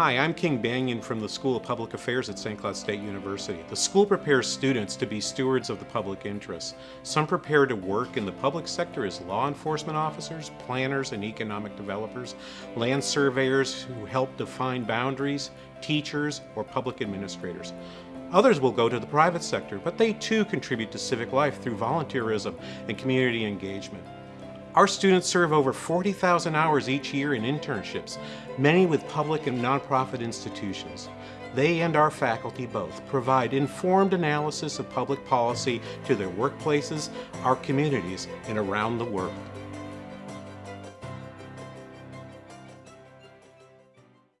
Hi, I'm King Banaian from the School of Public Affairs at St. Cloud State University. The school prepares students to be stewards of the public interest. Some prepare to work in the public sector as law enforcement officers, planners and economic developers, land surveyors who help define boundaries, teachers, or public administrators. Others will go to the private sector, but they too contribute to civic life through volunteerism and community engagement. Our students serve over 40,000 hours each year in internships, many with public and nonprofit institutions. They and our faculty both provide informed analysis of public policy to their workplaces, our communities, and around the world.